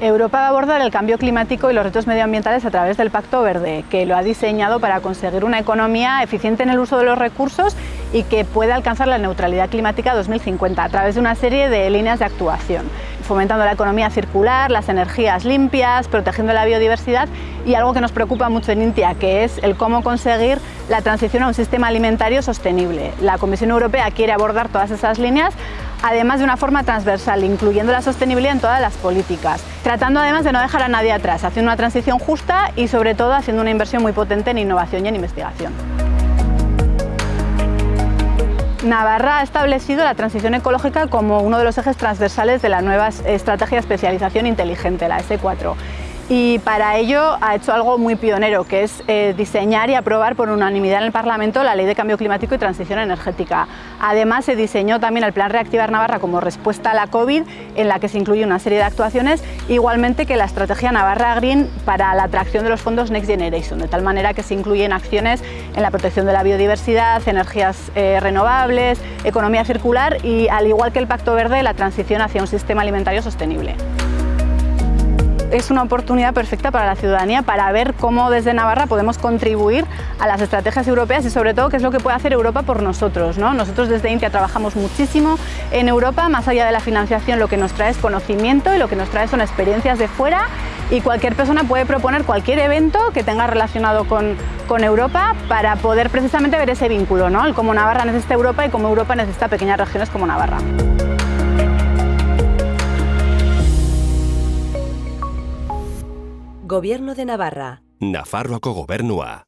Europa va a abordar el cambio climático y los retos medioambientales a través del Pacto Verde, que lo ha diseñado para conseguir una economía eficiente en el uso de los recursos y que pueda alcanzar la neutralidad climática 2050 a través de una serie de líneas de actuación fomentando la economía circular, las energías limpias, protegiendo la biodiversidad y algo que nos preocupa mucho en Intia, que es el cómo conseguir la transición a un sistema alimentario sostenible. La Comisión Europea quiere abordar todas esas líneas además de una forma transversal, incluyendo la sostenibilidad en todas las políticas, tratando además de no dejar a nadie atrás, haciendo una transición justa y sobre todo haciendo una inversión muy potente en innovación y en investigación. Navarra ha establecido la transición ecológica como uno de los ejes transversales de la nueva estrategia de especialización inteligente, la S4 y para ello ha hecho algo muy pionero, que es eh, diseñar y aprobar por unanimidad en el Parlamento la Ley de Cambio Climático y Transición Energética. Además, se diseñó también el Plan Reactivar Navarra como respuesta a la COVID, en la que se incluye una serie de actuaciones, igualmente que la Estrategia Navarra Green para la atracción de los fondos Next Generation, de tal manera que se incluyen acciones en la protección de la biodiversidad, energías eh, renovables, economía circular y, al igual que el Pacto Verde, la transición hacia un sistema alimentario sostenible es una oportunidad perfecta para la ciudadanía para ver cómo desde Navarra podemos contribuir a las estrategias europeas y sobre todo qué es lo que puede hacer Europa por nosotros. ¿no? Nosotros desde Intia trabajamos muchísimo en Europa, más allá de la financiación lo que nos trae es conocimiento y lo que nos trae son experiencias de fuera y cualquier persona puede proponer cualquier evento que tenga relacionado con, con Europa para poder precisamente ver ese vínculo, ¿no? el cómo Navarra necesita Europa y cómo Europa necesita pequeñas regiones como Navarra. Gobierno de Navarra. Nafarroako gobernua.